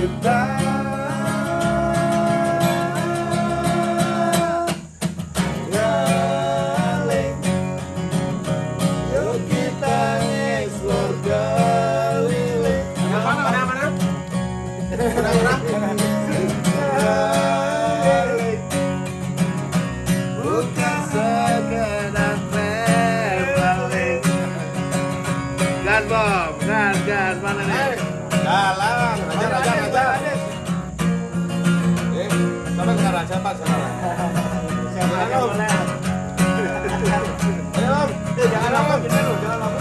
goodbye. Sekarang aja Pak, sekarang. Jangan om. Ayo om, eh jangan om, jangan om, jangan om.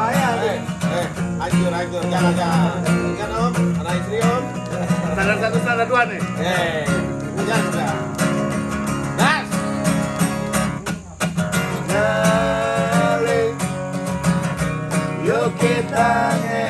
Eh, eh, anjur, anjur, jangan jangan. Jangan om, anak istri om. Standar satu, standar dua nih Eh, jangan jangan. Gas. Keliling Yuk kita explore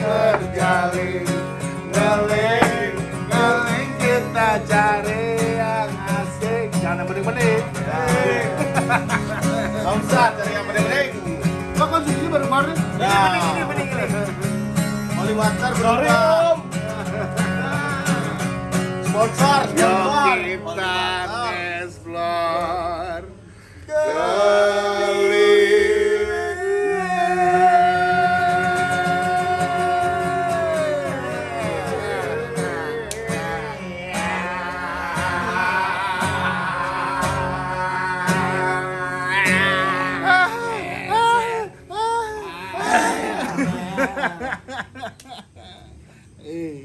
kita cari yang asik Jangan bening-bening Samsat dari yang bening-bening. Kok konsumsinya baru kemarin? Ya. Bening, bening, bening Oli Water Sorry om Sponsor, sponsor. kita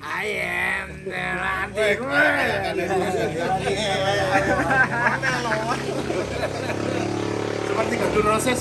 I am the Rantik Seperti gandul roses